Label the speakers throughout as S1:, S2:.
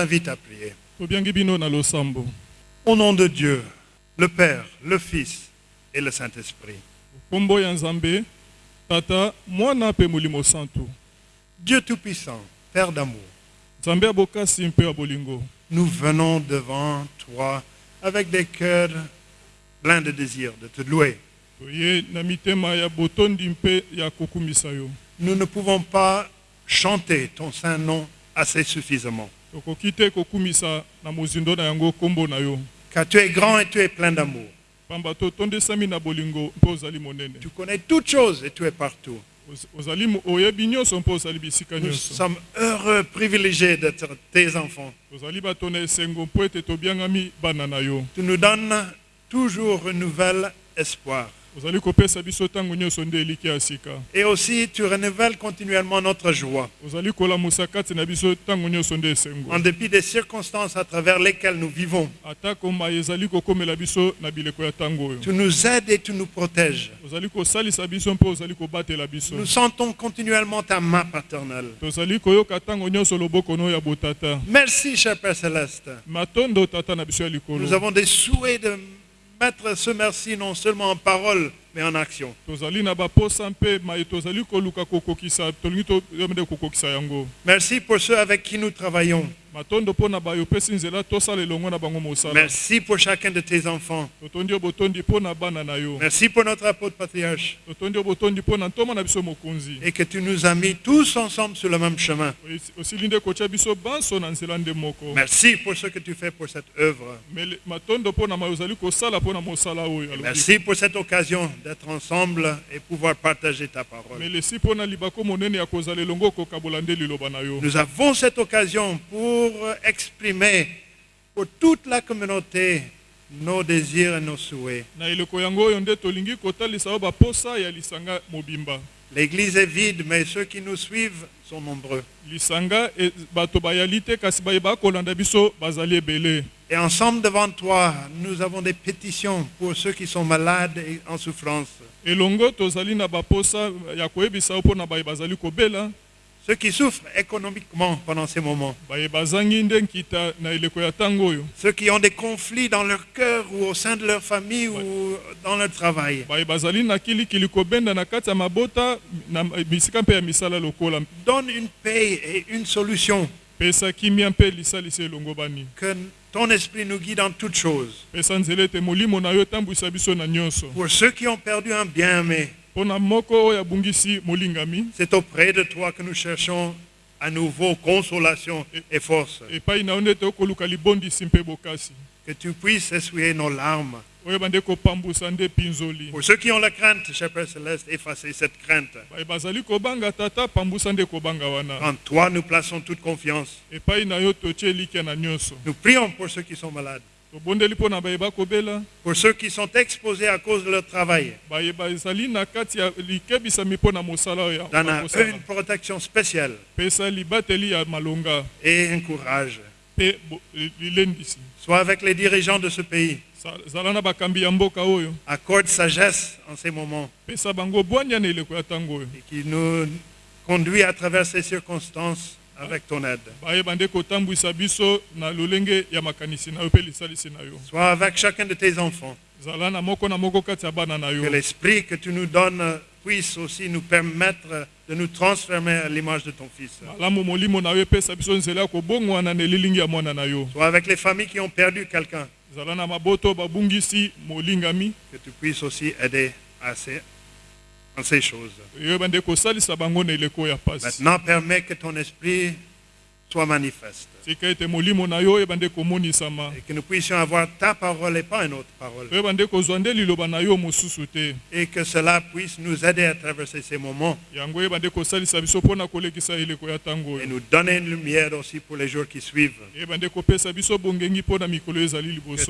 S1: Invite à prier. Au nom de Dieu, le Père, le Fils et le Saint-Esprit. Dieu Tout-Puissant, Père d'amour, nous venons devant toi avec des cœurs pleins de désir de te louer. Nous ne pouvons pas chanter ton saint nom assez suffisamment, car tu es grand et tu es plein d'amour. Tu connais toutes choses et tu es partout. Nous sommes heureux, privilégiés d'être tes enfants. Tu nous donnes toujours un nouvel espoir. Et aussi, tu renouvelles continuellement notre joie, en dépit des circonstances à travers lesquelles nous vivons. Tu nous aides et tu nous protèges. Nous sentons continuellement ta main paternelle. Merci, cher Père Céleste. Nous avons des souhaits de mettre ce merci non seulement en parole, mais en action. Merci pour ceux avec qui nous travaillons. Merci pour chacun de tes enfants. Merci pour notre apôtre patriarche. Et que tu nous as mis tous ensemble sur le même chemin. Merci pour ce que tu fais pour cette œuvre. Merci pour cette occasion d'être ensemble et pouvoir partager ta parole. Nous avons cette occasion pour exprimer pour toute la communauté nos désirs et nos souhaits. L'église est vide, mais ceux qui nous suivent sont nombreux.
S2: e-
S1: Et ensemble devant toi, nous avons des pétitions pour ceux qui sont malades et en souffrance. Ceux qui souffrent économiquement pendant ces moments. Ceux qui ont des conflits dans leur cœur ou au sein de leur famille ou dans leur travail. Donne une paix et une solution. Que ton esprit nous guide en toutes choses. Pour ceux qui ont perdu un bien-aimé, c'est auprès de toi que nous cherchons à nouveau consolation et force. Que tu puisses essuyer nos larmes. Pour ceux qui ont la crainte, cher Père Céleste, effacer cette crainte.
S2: wana
S1: En toi, nous plaçons toute confiance.
S2: nyonso
S1: Nous prions pour ceux qui sont malades, pour ceux qui sont exposés à cause de leur travail. Donne à eux une protection spéciale. Et un courage. Sois avec les dirigeants de ce pays. Accorde sagesse en ces moments. Et qui nous conduit à travers ces circonstances avec ton aide. Sois avec chacun de tes enfants. Que l'esprit que tu nous donnes puisse aussi nous permettre de nous transformer à l'image de ton Fils. Sois avec les familles qui ont perdu quelqu'un. Que tu puisses aussi aider à ces, en ces choses. Maintenant, permets que ton esprit soit manifeste. Et que nous puissions avoir ta parole et pas une autre parole. Et que cela puisse nous aider à traverser ces moments et nous donner une lumière aussi pour les jours qui suivent. Que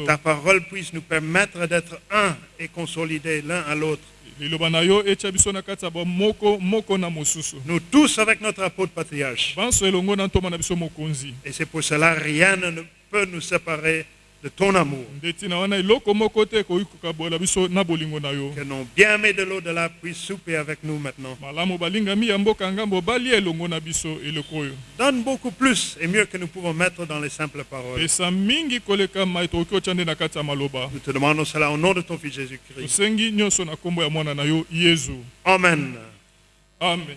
S1: ta parole puisse nous permettre d'être un et consolidés l'un à l'autre.
S2: Liloba na yo etya biso na kati ya bamoko moko na mosusu
S1: Nous tous avec notre apôtre patriarche.
S2: banso elongo na ntoma na biso mokonzi
S1: Et c'est pour cela rien ne peut nous séparer de ton amour. Que nos bien-aimés de l'au-delà puissent souper avec nous maintenant. Donne beaucoup plus et mieux que nous pouvons mettre dans les simples paroles. Nous te demandons cela au nom de ton Fils Jésus-Christ. Amen.
S2: amen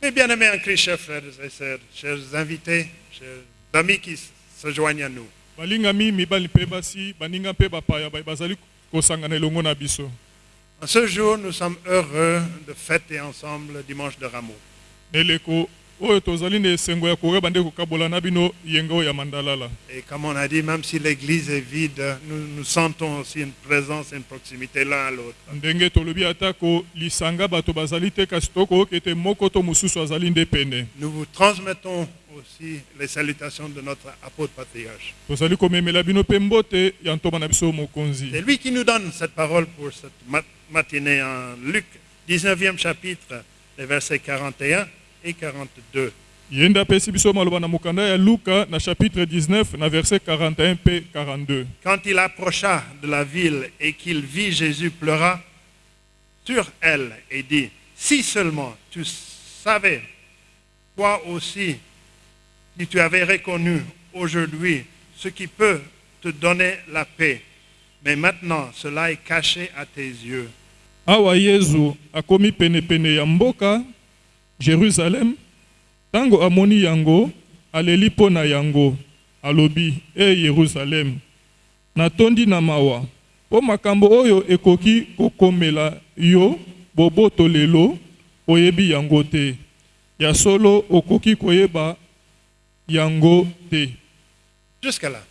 S1: Mes bien-aimés en Christ, chers frères et sœurs, chers invités, chers amis qui se joignent à nous.
S2: Balingami mibali mpe basi baninga mpe bapaya ba- bazali kosangana elongo na biso
S1: En ce jour, nous sommes heureux de fêter ensemble le dimanche de Rameau.
S2: Eleko oyo tozali na esengo ya koyeba nde kokabola na bino yenga oyo ya mandalala
S1: Et comme on a dit, même si l'église est vide, nous, nous sentons aussi une présence, une proximité l'un à l'autre.
S2: ndenge tolobi atako lisanga bato bazali te kasi tokoyoka ete moko to mosusu azali nde pene
S1: Nous vous transmettons aussi les salutations de notre apôtre patriarche. C'est lui qui nous donne cette parole pour cette mat- matinée en Luc, 19e chapitre, les versets 41 et 42.
S2: ye nde apesi biso maloba na mokanda ya luka na chapitre 19 na verset 41 mpe 42
S1: Quand il approcha de la ville et qu'il vit Jésus pleura sur elle et dit, si seulement tu savais, toi aussi, si tu avais reconnu aujourd'hui ce qui peut te donner la paix, mais maintenant cela est caché à tes yeux.
S2: Jerusalem ntango amoni yango aleli mpo na yango alobi e yerusalem natondi na mawa mpo makambo oyo ekoki kokomela yo boboto lelo oyebi yango te. Ya solo okoki koyeba yango te.
S1: Jusqu'à là.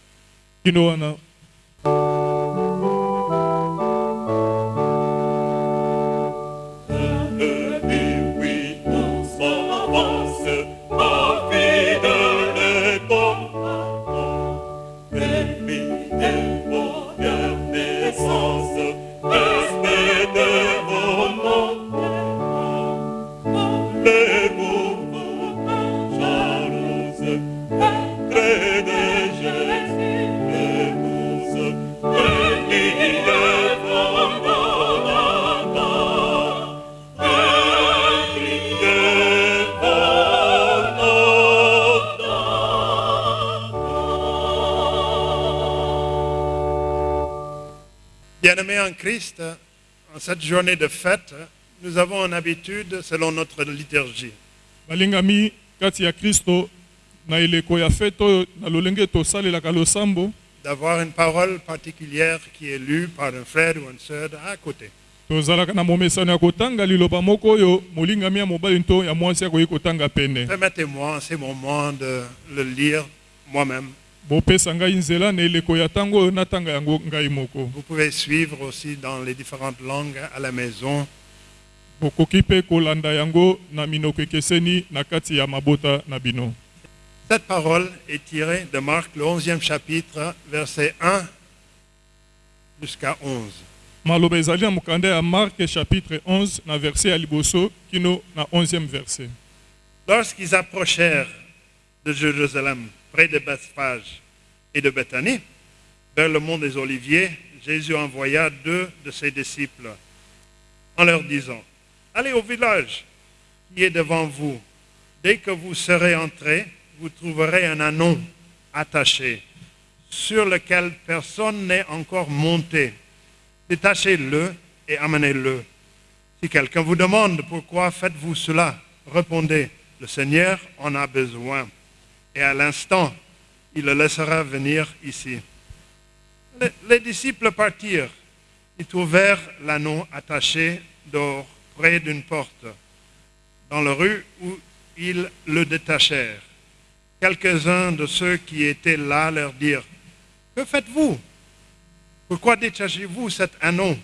S2: kino wana
S1: Bien-aimés en Christ, en cette journée de fête, nous avons une habitude selon notre liturgie.
S2: balingami kati ya kristo na eleko ya fete oyo na lolenge tosalelaka losambo
S1: d'avoir une parole particulière qui est lue par un frère ou une sœur à côté.
S2: tozalaka na momesano ya kotanga liloba moko oyo molingami ya mobali to ya mwasi akoki kotanga pene
S1: Permettez-moi en ces moments de le lire moi-même. Vous pouvez suivre aussi dans les différentes langues à la maison. Cette parole est tirée de Marc, le 11e chapitre, versets 1 jusqu'à 11.
S2: maloba ezali na mokanda ya marke chapitre 11 na verset ya liboso kino na 11e verset
S1: Lorsqu'ils approchèrent de Jérusalem, près de Bethphage et de Bethanie, vers le mont des Oliviers, Jésus envoya deux de ses disciples en leur disant, Allez au village qui est devant vous. Dès que vous serez entrés, vous trouverez un anon attaché sur lequel personne n'est encore monté. Détachez-le et amenez-le. Si quelqu'un vous demande pourquoi faites-vous cela, répondez, le Seigneur en a besoin. Et à l'instant, il le laissera venir ici. Les, les disciples partirent. Ils trouvèrent l'anneau attaché dehors, près d'une porte, dans la rue où ils le détachèrent. Quelques-uns de ceux qui étaient là leur dirent, Que faites-vous? Pourquoi détachez-vous cet anneau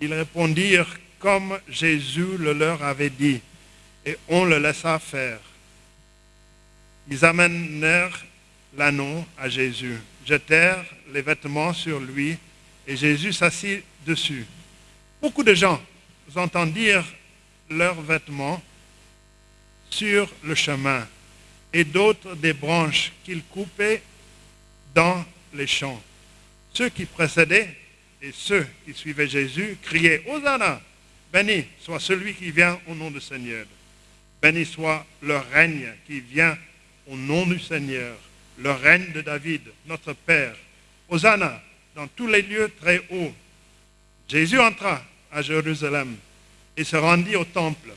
S1: Ils répondirent comme Jésus le leur avait dit, et on le laissa faire. Ils amenèrent l'anneau à Jésus, jetèrent les vêtements sur lui, et Jésus s'assit dessus. Beaucoup de gens entendirent leurs vêtements sur le chemin, et d'autres des branches qu'ils coupaient dans les champs. Ceux qui précédaient et ceux qui suivaient Jésus criaient Hosanna, béni soit celui qui vient au nom du Seigneur. Béni soit le règne qui vient au nom du Seigneur, le règne de David, notre Père. Hosanna dans tous les lieux très hauts. Jésus entra à Jérusalem et se rendit au temple.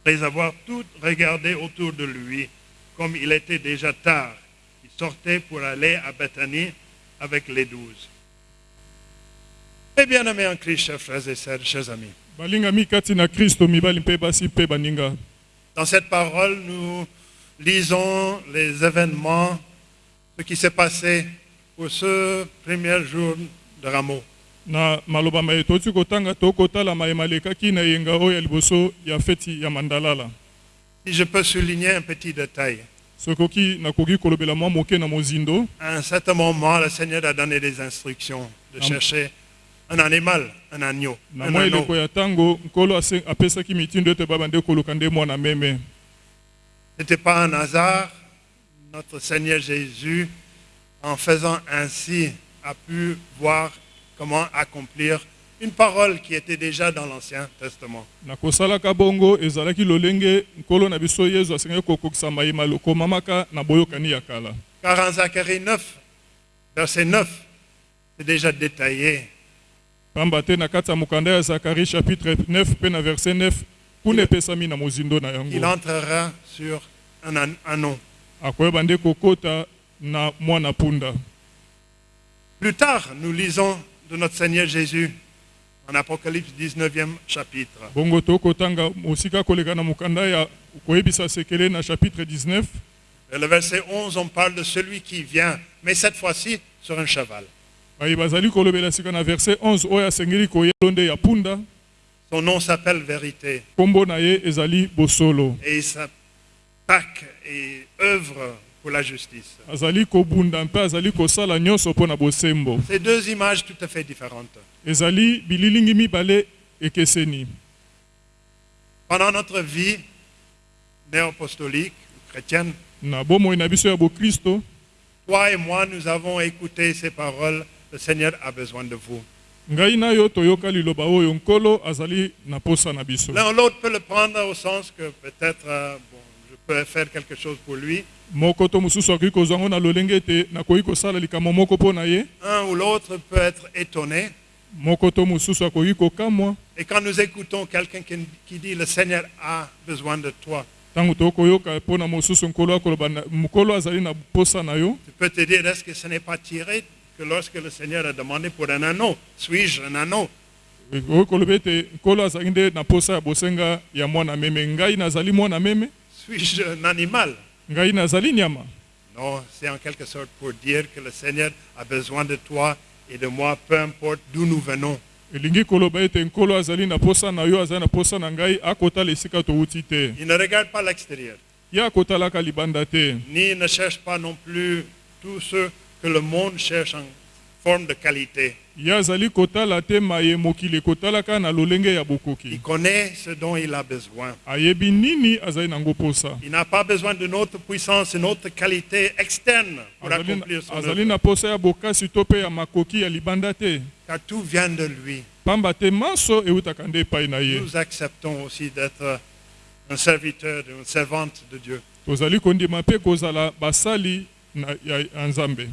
S1: Après avoir tout regardé autour de lui, comme il était déjà tard, il sortait pour aller à Bethanie avec les douze. Et bien aimés en Christ, chers frères et sœurs, chers amis, dans cette parole, nous lisons les événements, ce qui s'est passé pour ce premier jour de Rameau.
S2: na maloba ma ye toti kotanga tokotala mayema elekaki na yenga oyo ya liboso ya feti ya mandalala
S1: Si je peux souligner un petit détail,
S2: sokoki nakoki kolobela mwa moke na mozindo
S1: à un certain moment, le Seigneur a donné des instructions de
S2: Am-
S1: chercher un animal, un agneau,
S2: na
S1: un
S2: mwa
S1: anneau.
S2: eleko ya ntango nkolo ase- apesaki mitindo ete babande koluka nde mwana meme
S1: n'était pas un hasard. Notre Seigneur Jésus, en faisant ainsi, a pu voir comment accomplir une parole qui était déjà dans l'Ancien Testament. Car en Zacharie 9, verset 9, c'est déjà détaillé
S2: pamba te na kati ya mokanda ya zakari chapitre 9 mpe na verset 9 yango
S1: entrera sur un an- anneau.
S2: akoyeba nde kokota na mwana punda
S1: Plus tard, nous lisons de notre Seigneur Jésus en Apocalypse 19e chapitre.
S2: bongo tokotanga mosika koleka na mokanda ya koyebisa sekele na chapitre 19
S1: Et le verset 11, on parle de celui qui vient, mais cette fois-ci sur un cheval. Son nom s'appelle Vérité. Et il s'attaque et œuvre pour la justice. C'est deux images tout à fait différentes. Pendant notre vie néo-apostolique, chrétienne, toi et moi, nous avons écouté ces paroles. Le Seigneur a besoin de vous.
S2: Ngai na yo toyoka liloba oyo nkolo azali na posa na biso.
S1: L'un ou l'autre peut le prendre au sens que peut-être euh, bon, je peux faire quelque chose pour lui.
S2: moko to mosusu akoki kozwa yango na lolenge ete nakoki kosala likambo moko mpo na ye.
S1: Un ou l'autre peut être étonné.
S2: moko to mosusu akoki kokamwa.
S1: Et quand nous écoutons quelqu'un qui, qui dit le Seigneur a besoin de toi,
S2: ntango tokoyoka mpo na mosusu nkolo akoloba na- nkolo azali na posa na yo.
S1: Tu peux te dire est-ce que ce n'est pas tiré? Que lorsque le Seigneur a demandé pour un anneau, suis-je un anneau? Suis-je un animal? Non, c'est en quelque sorte pour dire que le Seigneur a besoin de toi et de moi, peu importe d'où nous venons. Il ne regarde pas l'extérieur, ni ne cherche pas non plus tout ce que le monde cherche en forme de qualité. Il connaît ce dont il a besoin. Il n'a pas besoin de notre puissance, une autre qualité externe pour accomplir son œuvre, car tout vient de lui. Nous acceptons aussi d'être un serviteur, une servante de Dieu,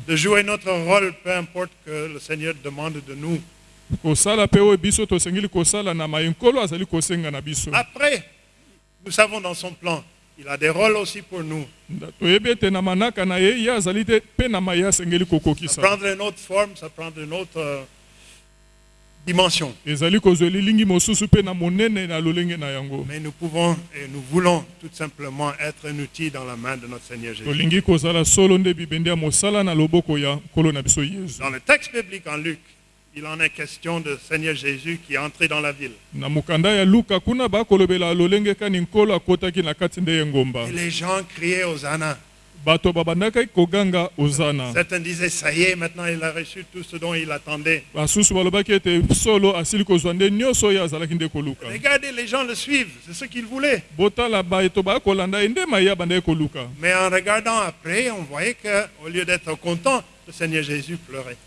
S1: de jouer notre rôle, peu importe que le Seigneur demande de nous. Après, nous savons dans son plan, il a des rôles aussi pour nous. Ça prendre une autre forme, ça prendre une autre euh, dimension. Mais nous pouvons et nous voulons tout simplement être un outil dans la main de notre Seigneur Jésus. Dans le texte biblique en Luc, il en est question de Seigneur Jésus qui est entré dans la ville. Et les gens criaient Hosanna. Certains disaient, ça y est, maintenant il a reçu tout ce dont il attendait. Regardez, les gens le suivent, c'est ce qu'ils voulaient. Mais en regardant après, on voyait qu'au lieu d'être content le Seigneur Jésus pleurait.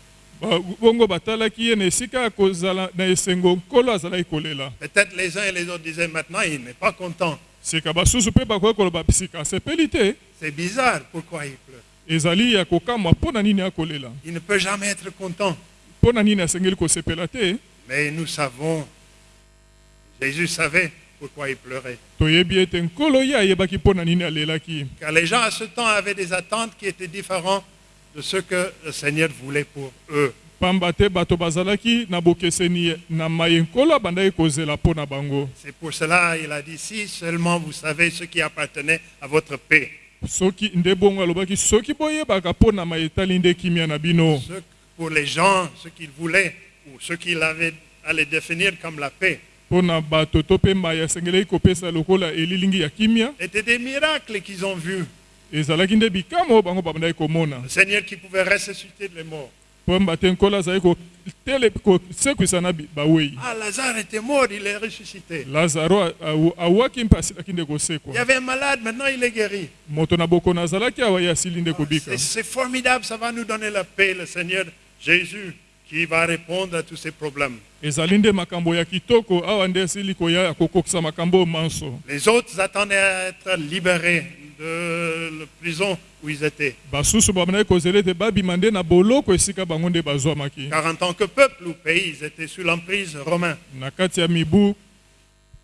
S1: Peut-être les uns et les autres disaient maintenant, il n'est pas content. C'est bizarre, pourquoi il pleure Il ne peut jamais être content. Mais nous savons, Jésus savait pourquoi il pleurait. Car les gens à ce temps avaient des attentes qui étaient différentes de ce que le Seigneur voulait pour eux. C'est pour cela il a dit, si seulement vous savez ce qui appartenait à votre paix, ce- pour les gens, ce qu'ils voulaient, ou ce qu'il avait à les définir comme la paix, étaient des miracles qu'ils ont vus. Le Seigneur qui pouvait ressusciter les morts.
S2: Pamba te nkolo azalaki kotele- kosekwisa na bi- bawei
S1: Ah, Lazare était mort, il est ressuscité.
S2: lazaro a- awu- awaki mpe asilaki nde
S1: Il y avait un malade, maintenant il est guéri.
S2: moto na bokono azalaki awa ye asili nde kobika
S1: C'est c'est formidable, ça va nous donner la paix, le Seigneur Jésus qui va répondre à tous ces problèmes. Les autres attendaient à être libérés de la prison où ils étaient. Car en tant que peuple ou pays, ils étaient sous l'emprise romaine.
S2: na kati ya mibu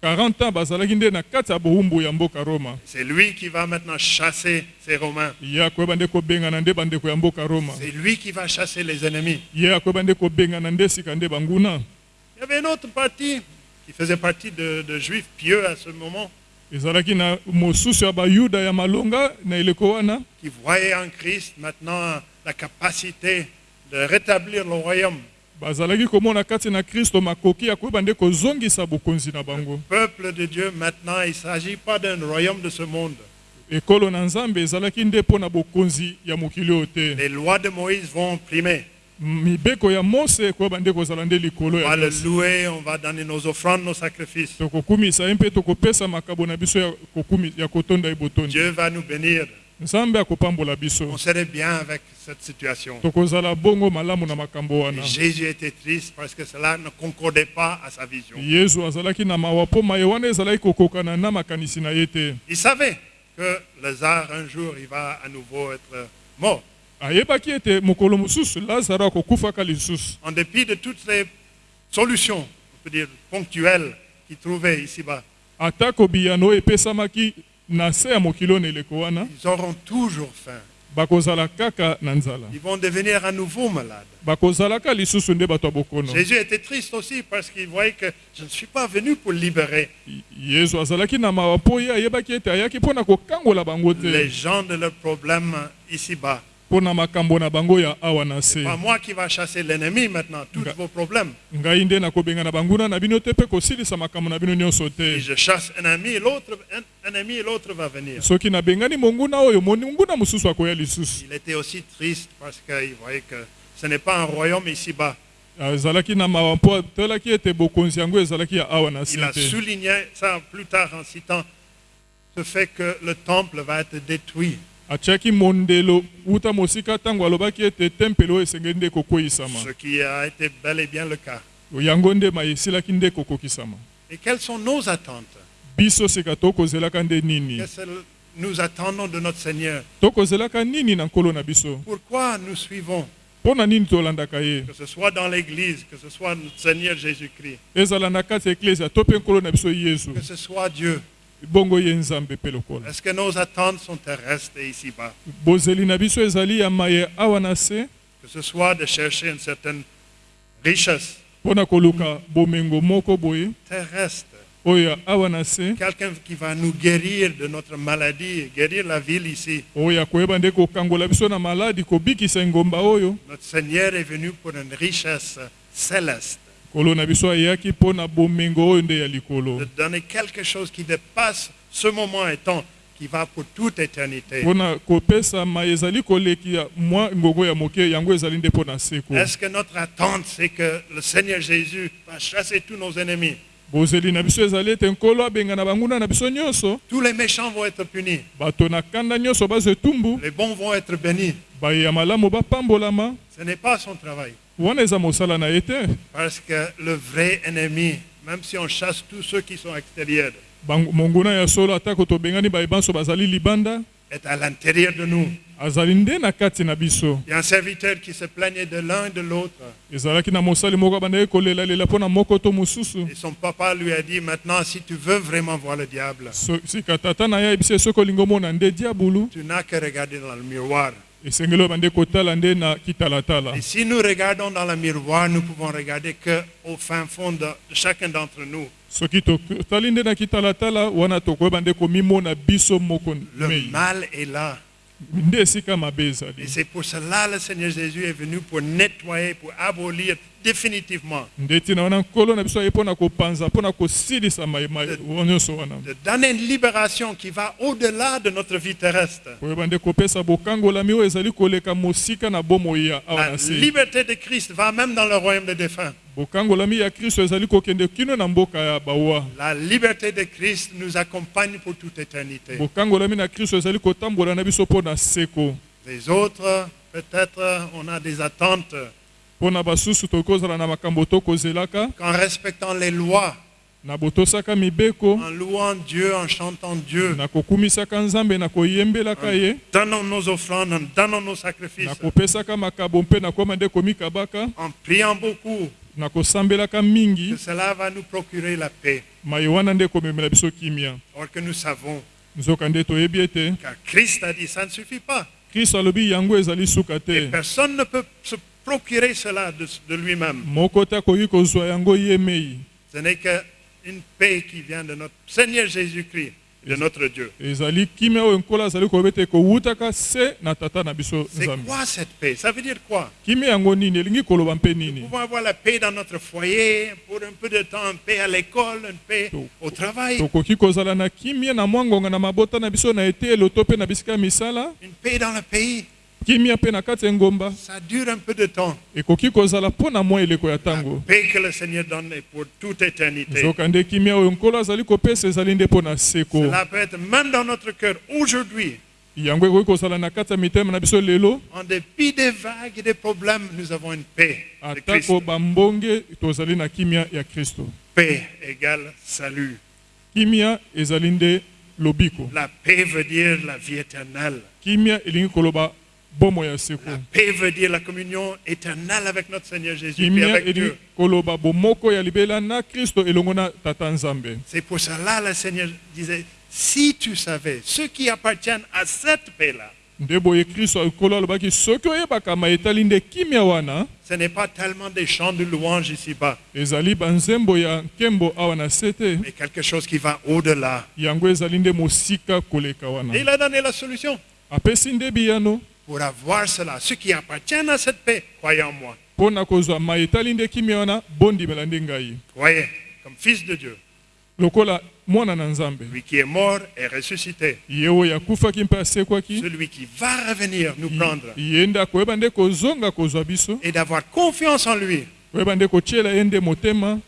S2: 40 ans bazalaki nde na kati ya bowumbu ya mboka roma
S1: C'est lui qui va maintenant chasser ces Romains.
S2: ye akoyeba nde kobengana nde bandeko ya mboka roma
S1: C'est lui qui va chasser les ennemis.
S2: ye akoyeba nde kobengana nde sika nde banguna
S1: Il y avait une autre partie qui faisait partie de, de juifs pieux à ce moment,
S2: ezalaki na mosusu ya bayuda ya malonga na eleko wana
S1: qui voyaient en Christ maintenant la capacité de rétablir le royaume.
S2: Bazalaki komona kati na kristo makoki ya koyeba nde kozongisa bokonzi na bango
S1: Peuple de Dieu, maintenant, il ne s'agit pas d'un royaume de ce monde.
S2: ekolo na nzambe ezalaki nde mpo na bokonzi ya mokili oyo te
S1: Les lois de Moïse vont primer.
S2: mibeko ya mose ekoyeba nde kozala nde likolo
S1: On va
S2: ya
S1: le louer, on va donner nos offrandes, nos sacrifices.
S2: tokokumisa ye mpe tokopesa makabo na biso ya, kotonda ye botondi
S1: Dieu va nous bénir. On serait bien avec cette situation. Et Jésus était triste parce que cela ne concordait pas à sa vision. Il savait que Lazare, un jour, il va à nouveau être mort. En dépit de toutes les solutions, on peut dire ponctuelles, qu'il trouvait ici-bas. Ils auront toujours faim. Ils vont devenir à nouveau malades. Jésus était triste aussi parce qu'il voyait que je ne suis pas venu pour libérer les gens de leurs problèmes ici-bas.
S2: Se
S1: Pas moi qui va chasser l'ennemi maintenant, tous vos problèmes. Si je chasse un ami, l'autre, un, ami et l'autre va venir. Il était aussi triste parce qu'il voyait que ce n'est pas un royaume ici-bas. Il a souligné ça plus tard en citant ce fait que le temple va être détruit.
S2: Atiaki mondelo wuta mosika ntango alobaki ete tempele oyo esengeli nde kokweyisama
S1: Ce qui a été bel et bien le cas.
S2: yango nde ma esilaki nde kokokisama
S1: Et quelles sont nos attentes?
S2: Biso sika tokozelaka nde nini?
S1: Nous attendons de notre Seigneur.
S2: Tokozelaka nini na nkolo na biso?
S1: Pourquoi nous suivons?
S2: Mpo na nini tolandaka ye?
S1: Que ce soit dans l'Église, que ce soit notre Seigneur Jésus-Christ,
S2: ezala na kati ya eklezia to mpe nkolo na biso yesu.
S1: Que ce soit Dieu. Est-ce que nos attentes sont terrestres et ici-bas? Que ce soit de chercher une certaine richesse. Terrestre, quelqu'un qui va nous guérir de notre maladie, guérir la ville ici. Notre Seigneur est venu pour une richesse céleste, de donner quelque chose qui dépasse ce moment et temps, qui va pour toute éternité. Est-ce que notre attente, c'est que le Seigneur Jésus va chasser tous nos ennemis? Tous les méchants vont être punis, les bons vont être bénis. Ce n'est pas son travail. Parce que le vrai ennemi, même si on chasse tous ceux qui sont extérieurs, est à l'intérieur de nous. Il y a un serviteur qui se plaignait de l'un et de l'autre. Et son papa lui a dit, maintenant, si tu veux vraiment voir le diable, tu n'as que regarder dans le miroir. Et si nous regardons dans le miroir, nous pouvons regarder que au fin fond de, chacun d'entre nous, le mal est là. Et c'est pour cela le Seigneur Jésus est venu pour nettoyer, pour abolir définitivement, de donner une libération qui va au-delà de notre vie terrestre. La liberté de Christ va même dans le royaume des défunts. La liberté de Christ nous accompagne pour toute éternité. Les autres, peut-être, on a des attentes qu'en respectant les lois, en louant Dieu, en chantant Dieu,
S2: ye
S1: donnant nos offrandes, en donnant nos sacrifices, en priant beaucoup, que cela va nous procurer la paix. Or que nous savons, car Christ a dit, ça ne suffit pas. Et personne ne peut se procurer cela de, de lui-même. Ce n'est qu'une paix qui vient de notre Seigneur Jésus-Christ, de notre Dieu. C'est quoi cette paix? Ça veut dire quoi? Nous pouvons avoir la paix dans notre foyer, pour un peu de temps, une paix à l'école, une paix au travail, une paix dans le pays. Ça dure un peu de temps.
S2: ntango
S1: Paix que le Seigneur donne est pour toute éternité. Cela peut être même dans notre cœur aujourd'hui. En dépit des vagues et des problèmes, nous avons une paix de Christ. Paix égale salut. La paix veut dire la vie éternelle. Paix veut dire la communion éternelle avec notre Seigneur Jésus et avec Dieu.
S2: nzambe.
S1: C'est pour cela le Seigneur disait, si tu savais ceux qui appartiennent à cette paix-là, ce n'est pas tellement des chants de louange ici-bas, mais quelque chose qui va au-delà. il a donné la solution. Pour avoir cela, ceux qui appartiennent à cette paix, croyez en moi. Croyez comme fils de Dieu, lui qui est mort et ressuscité, celui qui va revenir nous prendre. et d'avoir confiance en lui.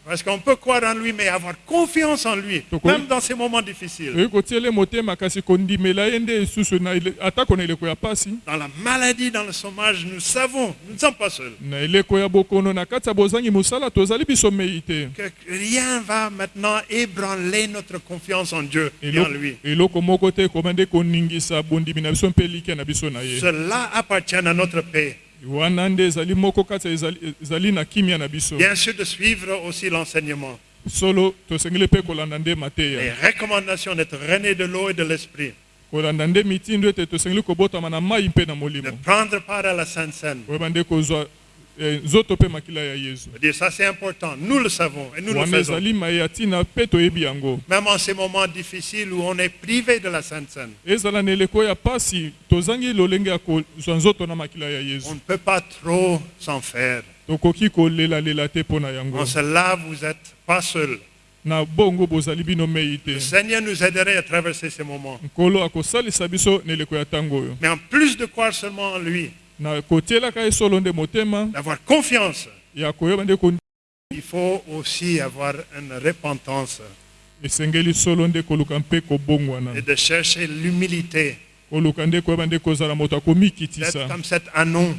S1: Parce qu'on peut croire en lui, mais avoir confiance en lui, même dans ces moments difficiles. Dans la maladie, dans le chômage, nous savons, nous ne sommes pas seuls, que rien va maintenant ébranler notre confiance en Dieu et en lui. Cela appartient à notre paix.
S2: Wana nde ezali moko kati ya ezali, ezali na kimia na biso.
S1: Bien sûr, de suivre aussi l'enseignement,
S2: solo tosengeli mpe kolanda nde
S1: les recommandations d'être rené de l'eau et de l'esprit,
S2: kolanda nde mitindo ete tosengeli kobotama na mai mpe na
S1: de
S2: molimo
S1: prendre part à la Sainte Seine.
S2: koyeba nde kozwa
S1: ça c'est important, nous le savons et nous le faisons. Même en ces moments difficiles où on est privé de la Sainte Seine, on ne peut pas trop s'en faire. En cela, vous n'êtes pas seul. Le Seigneur nous aiderait à traverser ces moments. Mais en plus de croire seulement en lui, d'avoir confiance, il faut aussi avoir une repentance. Et de chercher l'humilité. D'être comme cet anon,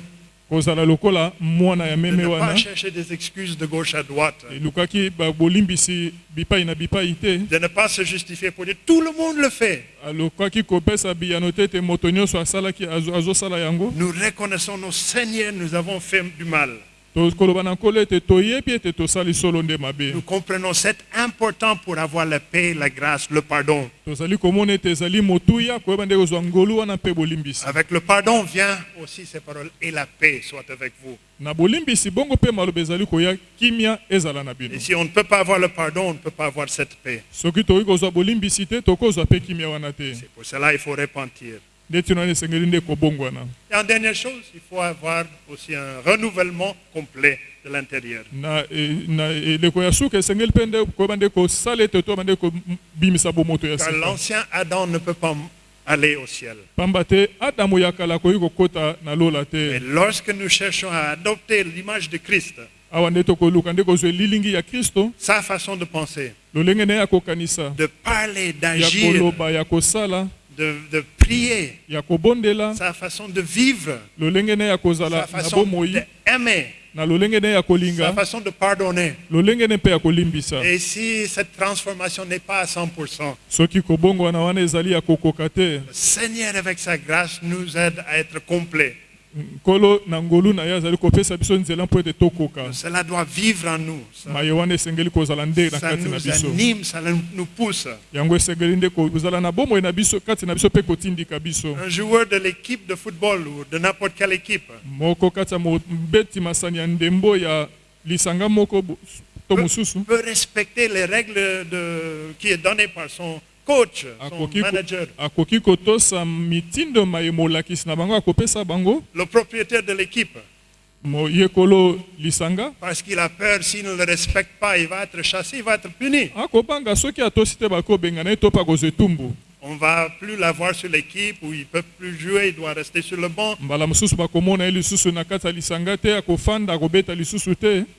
S2: kozala lokola mwana ya
S1: de
S2: meme
S1: ne pas chercher des excuses de gauche à droite,
S2: elukaki ba- bolimbisi bipai na bipai te
S1: de ne pas se justifier pour dire tout le monde le fait.
S2: alukaki kopesa biyano te ete moto nyonso asalaki azo- azosala yango
S1: Nous reconnaissons nos seigneurs, nous avons fait du mal. Nous comprenons c'est important pour avoir la paix, la grâce, le pardon. Avec le pardon vient aussi ces paroles et la paix soit avec vous. Et si on ne peut pas avoir le pardon, on ne peut pas avoir cette paix. C'est pour cela qu'il faut repentir. Et en dernière chose, il faut avoir aussi un renouvellement complet de l'intérieur. Car l'ancien Adam ne peut pas aller au ciel. Mais lorsque nous cherchons à adopter l'image de Christ, sa façon de penser, de parler, d'agir, de, de prier, sa façon de vivre, sa façon d'aimer, sa façon de pardonner. Et si cette transformation n'est pas à 100%,
S2: soki kobongwana wana ezali ya kokoka te
S1: le Seigneur, avec sa grâce, nous aide à être complet. Cela doit vivre en nous. Ça, nous anime, ça nous pousse. Un joueur de l'équipe de football ou de n'importe quelle équipe.
S2: Mosusu.
S1: peut respecter les règles de, qui est données par son coach, son manager.
S2: akoki kotosa mitindo maye molakisi na bango akopesa bango
S1: Le propriétaire de l'équipe,
S2: moyekolo lisanga
S1: parce qu'il a peur, s'il ne le respecte pas, il va être chassé, il va être puni.
S2: akobanga soki atosi te bakobengana ye to mpe akozwa etumbu
S1: On va plus l'avoir sur l'équipe où il ne peut plus jouer, il doit rester sur le banc.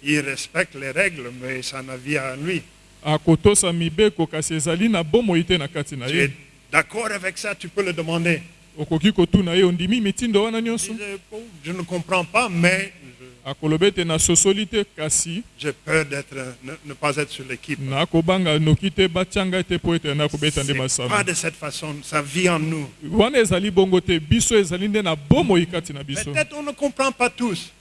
S1: Il respecte les règles, mais ça n'a vie à lui.
S2: Akotosa mibeko kasi ezali na bomoi te na kati na
S1: Tu
S2: ye
S1: es d'accord avec ça, tu peux le demander.
S2: okoki kotuna ye ondimi mitindo wana
S1: Il
S2: nyonso
S1: dit, Je ne comprends pas, mais je- j'ai peur d'être, ne, ne pas être sur l'équipe. C'est pas de cette façon, ça vit en nous. Peut-être on ne comprend pas tous,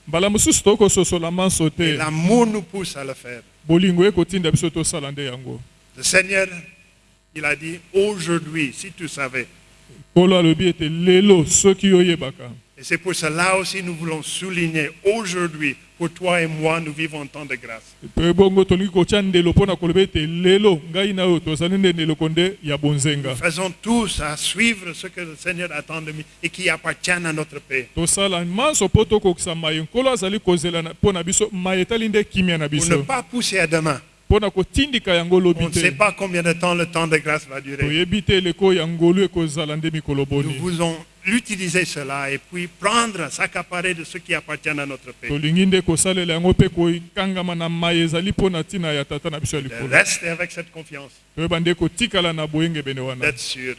S1: l'amour nous pousse à le faire. Le Seigneur, il a dit, aujourd'hui, si tu savais. Et c'est pour cela aussi nous voulons souligner, aujourd'hui, pour toi et moi, nous vivons un temps de grâce.
S2: bonzenga
S1: Faisons tous à suivre ce que le Seigneur attend de nous et qui appartiennent à notre
S2: na
S1: Pour ne pas pousser à demain. On ne sait pas combien de temps le temps de grâce va durer. Nous voulons utiliser cela et puis prendre, s'accaparer de ce qui appartient à notre
S2: ya
S1: De rester avec cette confiance, d'être sûr.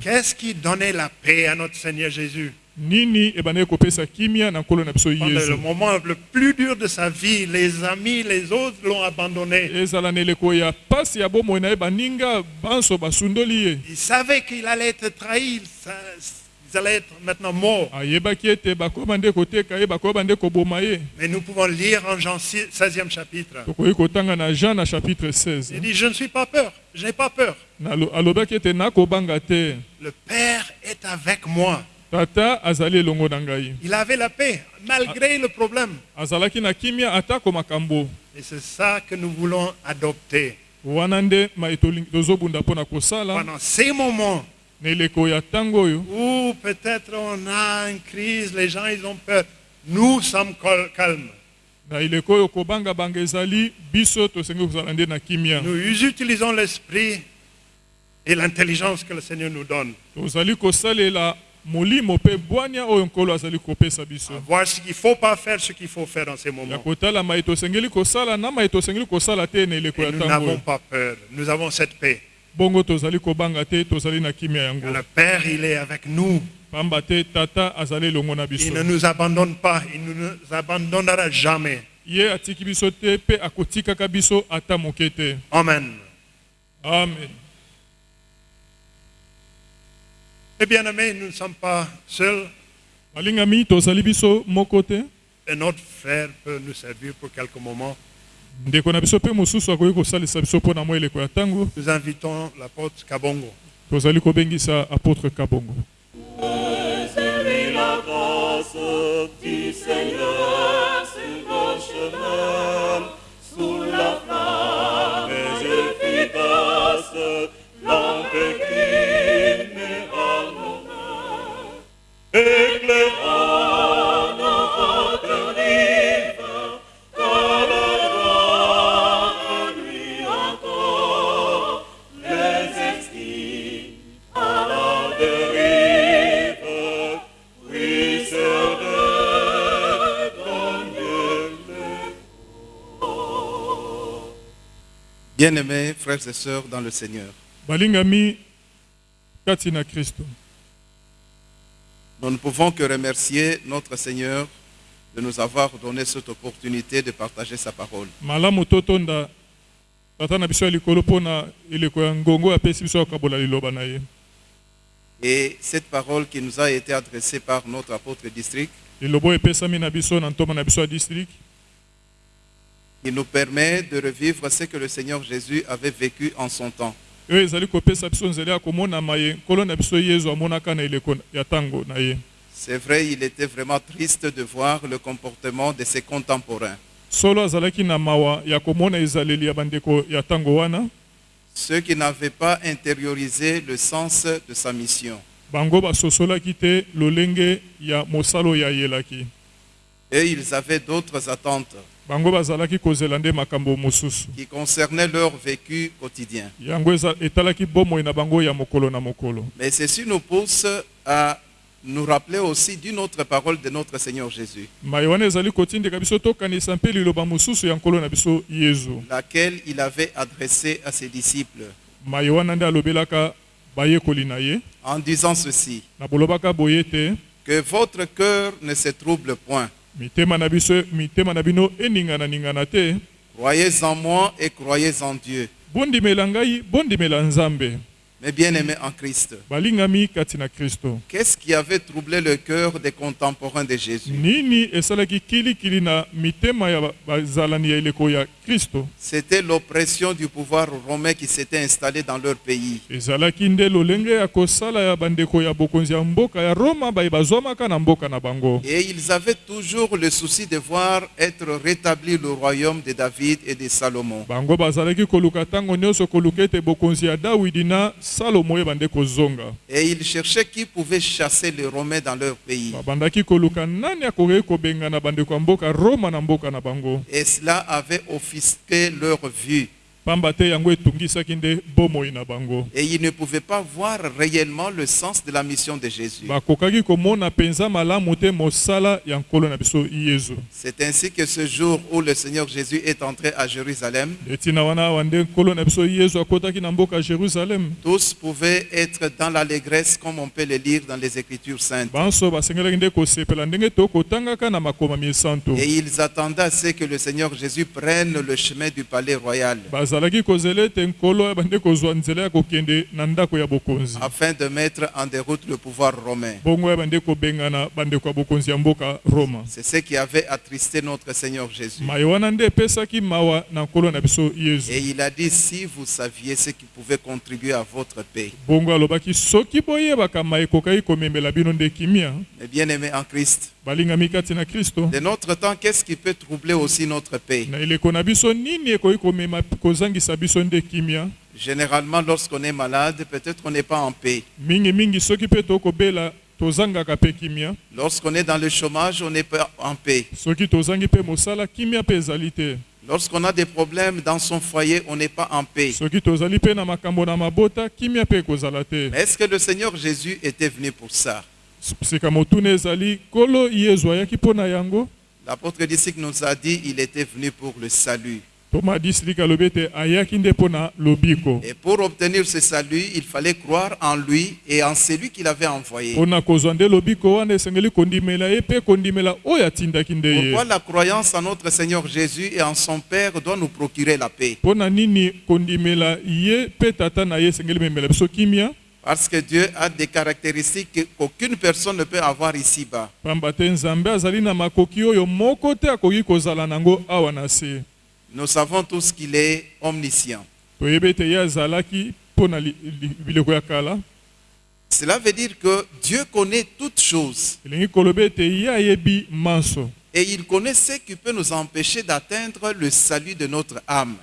S1: Qu'est-ce qui donnait la paix à notre Seigneur Jésus?
S2: Nini ebandeki kopesa kimia na nkolo na biso
S1: Pendant le
S2: yesu
S1: moment le plus dur de sa vie, les amis, les autres l'ont abandonné.
S2: ezala na eleko ya pasi ya bomoi na ye baninga banso basundoli ye
S1: Il savait qu'il allait être trahi, ils allaient être maintenant morts. Mais nous pouvons lire en Jean 6 16e chapitre.
S2: tokoki kotanga na jean na chapitre 16
S1: Il dit, je ne suis pas peur, je n'ai pas peur. Le Père est avec moi.
S2: Tata azali elongo na ngai
S1: Il avait la paix, malgré le problème.
S2: azalaki na kimia atako makambo
S1: Et c'est ça que nous voulons adopter.
S2: wana nde tozobunda kosala
S1: Pendant ces moments
S2: na eleko ya ntango oyo
S1: où peut-être on a une crise, les gens ils ont peur, nous sommes calmes.
S2: na eleko oyo kobanga-banga ezali biso tosengi kozala nde na kimia
S1: Nous utilisons l'esprit et l'intelligence que le Seigneur nous donne.
S2: tozali kosalela molimo mpe bwania oyo nkolo azali kopesa biso
S1: À voir ce qu'il ne faut pas faire, ce qu'il faut faire dans ces
S2: ya
S1: moments.
S2: kotala mai tosengeli kosala na mai tosengeli kosala te na eleko
S1: Et
S2: ya
S1: nous n'avons pas peur. Nous avons cette paix.
S2: bongo tozali kobanga te tozali na kimia
S1: que
S2: yango
S1: le Père, il est avec nous.
S2: pamba te tata azali elongo na
S1: Il ne nous abandonne pas, il ne nous abandonnera jamais.
S2: ye atiki biso te mpe akotikaka biso ata moke te
S1: Amen.
S2: amen
S1: Et bien aimés, nous ne sommes pas seuls.
S2: balingami tozali biso moko te
S1: Un autre frère peut nous servir pour quelques moments.
S2: ndeko na biso mpe mosusu akoki kosalisa biso mpo na mwa eleko ya ntango
S1: Nous invitons l'apôtre Kabongo.
S2: tozali kobengisa apôtre kabongo
S3: Servis la grâce du Seigneur sur le chemin, sous la flamme efficace, lampe
S4: Bien-aimés frères et sœurs dans le Seigneur,
S2: balingami kati na kristo
S4: nous ne pouvons que remercier notre Seigneur de nous avoir donné cette opportunité de partager sa parole. Et cette parole qui nous a été adressée par notre apôtre district qui nous permet de revivre ce que le Seigneur Jésus avait vécu en son temps.
S2: Oyo ezali kopesa biso nzela ya komonama ye nkolo na biso yezu amonaka na eleko ya ntango na ye
S4: C'est vrai, il était vraiment triste de voir le comportement de ses contemporains,
S2: solo azalaki na mawa ya komona ezaleli ya bandeko ya ntango wana.
S4: Ceux qui n'avaient pas intériorisé le sens de sa mission.
S2: bango basosolaki te lolenge ya mosala oyo ayelaki
S4: Et ils avaient d'autres attentes qui concernaient leur vécu quotidien. Mais ceci nous pousse à nous rappeler aussi d'une autre parole de notre Seigneur Jésus, laquelle il avait adressée à ses disciples, en disant ceci, que votre cœur ne se trouble point.
S2: Mitema na biso mitema na bino eningana-ningana te
S4: Croyez en moi et croyez en Dieu.
S2: bondimela ngai bondimela nzambe
S4: Mes bien-aimés en Christ, qu'est-ce qui avait troublé le cœur des contemporains de Jésus? C'était l'oppression du pouvoir romain qui s'était installé dans leur pays. Et ils avaient toujours le souci de voir être rétabli le royaume de David et de Salomon. Et ils cherchaient qui pouvait chasser les Romains dans leur pays. Et cela avait offusqué leur vue. Et ils ne pouvaient pas voir réellement le sens de la mission de Jésus. C'est ainsi que ce jour où le Seigneur Jésus est entré à Jérusalem, tous pouvaient être dans l'allégresse comme on peut le lire dans les Écritures saintes. Et ils attendaient à ce que le Seigneur Jésus prenne le chemin du palais royal
S2: bazalaki kozela ete nkolo abandi kozwa nzela ya kokende na ndako ya bokonzi
S4: afin de mettre en déroute le pouvoir romain.
S2: bongo abandi kobengana bandeko ya bokonzi ya mboka roma
S4: C'est ce qui avait attristé notre Seigneur Jésus.
S2: mai wana nde epesaki mawa na nkolo na biso yezu
S4: Et il a dit, si vous saviez ce qui pouvait contribuer à votre paix.
S2: bongo alobaki soki boyebaka mai ekokaki komemela bino nde kimia
S4: Mes bien-aimés en Christ, de notre temps, qu'est-ce qui peut troubler aussi notre paix Généralement, lorsqu'on est malade, peut-être on n'est pas en paix. Lorsqu'on est dans le chômage, on n'est pas en paix. Lorsqu'on a des problèmes dans son foyer, on n'est pas en paix. Mais est-ce que le Seigneur Jésus était venu pour ça? L'apôtre disciple nous a dit il était venu pour le salut. Et pour obtenir ce salut, il fallait croire en lui et en celui qu'il avait envoyé.
S2: ye.
S4: Pourquoi la croyance en notre Seigneur Jésus et en son Père doit nous procurer la paix? Parce que Dieu a des caractéristiques qu'aucune personne ne peut avoir ici-bas. Nous savons tous qu'il est omniscient. Cela veut dire que Dieu connaît toutes choses et il connaît ce qui peut nous empêcher d'atteindre le salut de notre âme.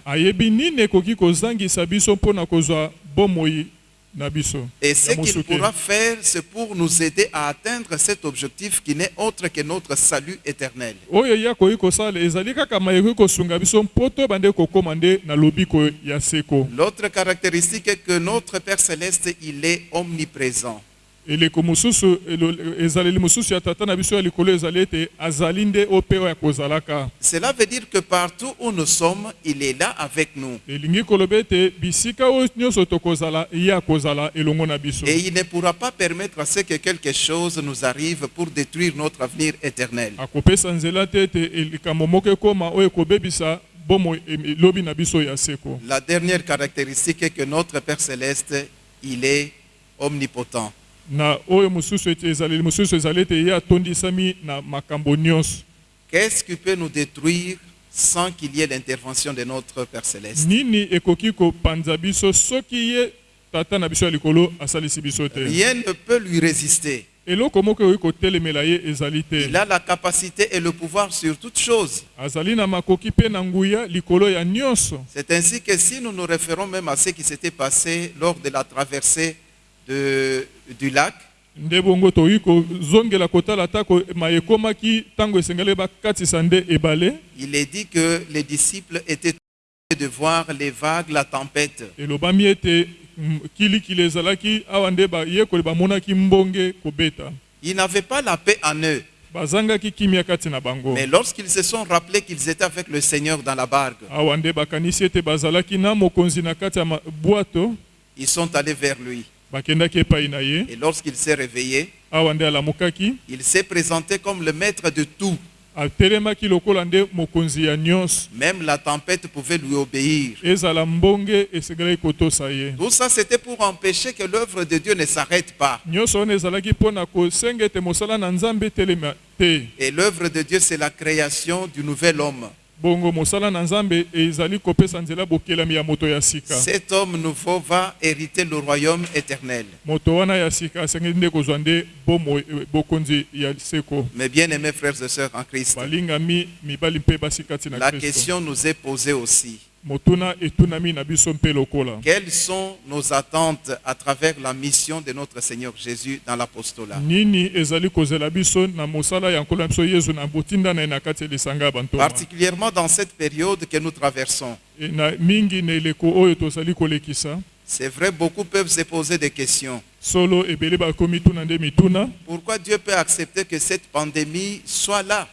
S4: Et ce qu'il pourra faire, c'est pour nous aider à atteindre cet objectif qui n'est autre que notre salut éternel. L'autre caractéristique est que notre Père céleste, il est omniprésent.
S2: Eleko mosusu elo- ezaleli mosusu ya tata na biso ya likolo ezali ete azali nde oyo mpe oyo akozalaka
S4: Cela veut dire que partout où nous sommes, il est là avec nous.
S2: elingi koloba ete bisika oyo nyonso tokozala ye akozala elongo na biso
S4: Et il ne pourra pas permettre à ce que quelque chose nous arrive pour détruire notre avenir éternel.
S2: akopesa nzela te ete likambo moko ekóma oyo ekobebisa bomo elobi na biso ya seko
S4: La dernière caractéristique est que notre Père céleste, il est omnipotent.
S2: Na oyo mosusu ete ezaleli mosusu ezali ete ye atondisami na makambo nyonso.
S4: Qu'est-ce qui peut nous détruire sans qu'il y ait l'intervention de notre Père céleste?
S2: Nini ekoki kopanza biso soki ye tata na biso ya likolo asalisi biso te?
S4: Rien ne peut lui résister.
S2: eloko moko ekoki kotelemela ye ezali te.
S4: Il a la capacité et le pouvoir sur toutes choses.
S2: azali na makoki mpe na nguya likolo ya nyonso.
S4: C'est ainsi que si nous nous référons même à ce qui s'était passé lors de la traversée de- du lac,
S2: nde bongo tokoki kozongela kotala atako ma ekomaki ntango esengeli bakatisa nde ebale
S4: il est dit que les disciples étaient de voir les vagues, la tempête.
S2: elobami ete mm, kilikili ezalaki awa nde bayekoli bamonaki mbonge kobeta
S4: Ils n'avaient pas la paix en eux.
S2: bazangaki kimia kati na bango
S4: Mais lorsqu'ils se sont rappelés qu'ils étaient avec le Seigneur dans la barque,
S2: awa nde bakanisi ete bazalaki na mokonzi na kati ya ma- bwato
S4: ils sont allés vers lui. Et lorsqu'il s'est réveillé, il s'est présenté comme le maître de tout. Même la tempête pouvait lui obéir. Tout ça, c'était pour empêcher que l'œuvre de Dieu ne s'arrête pas. Et l'œuvre de Dieu, c'est la création du nouvel homme. Cet homme nouveau va hériter le royaume éternel. Mes bien-aimés frères et sœurs en Christ, la question nous est posée aussi. Quelles sont nos attentes à travers la mission de notre Seigneur Jésus dans l'apostolat? Particulièrement dans cette période que nous traversons.
S2: E
S4: C'est vrai, beaucoup peuvent se poser des questions. Pourquoi Dieu peut accepter que cette pandémie soit là?